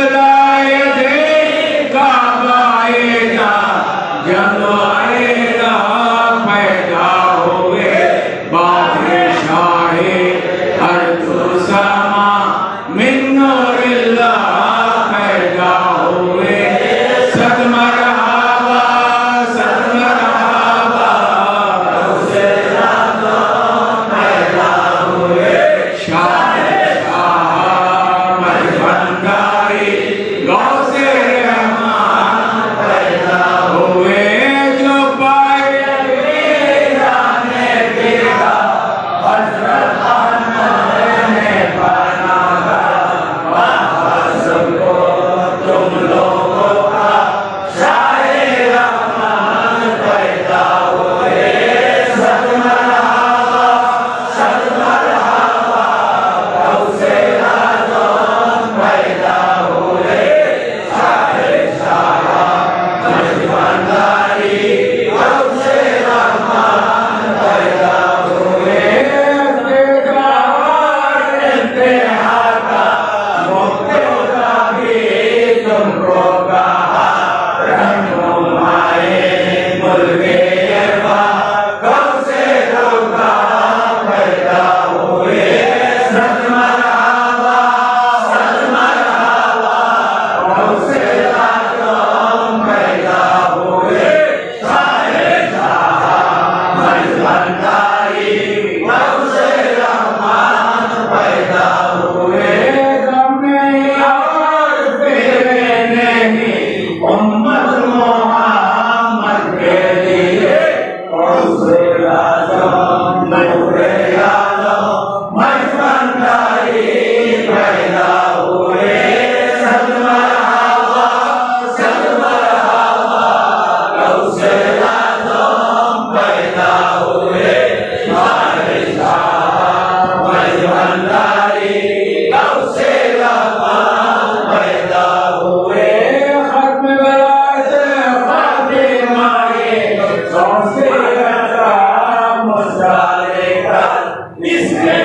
Never Amen. Miss